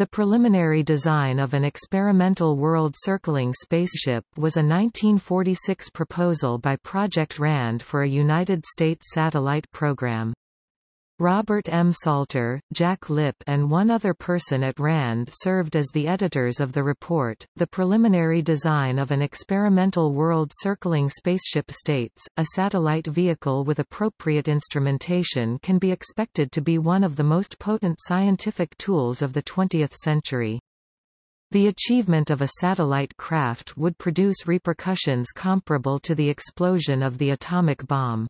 The preliminary design of an experimental world-circling spaceship was a 1946 proposal by Project RAND for a United States satellite program. Robert M. Salter, Jack Lipp, and one other person at RAND served as the editors of the report. The preliminary design of an experimental world circling spaceship states, a satellite vehicle with appropriate instrumentation can be expected to be one of the most potent scientific tools of the 20th century. The achievement of a satellite craft would produce repercussions comparable to the explosion of the atomic bomb.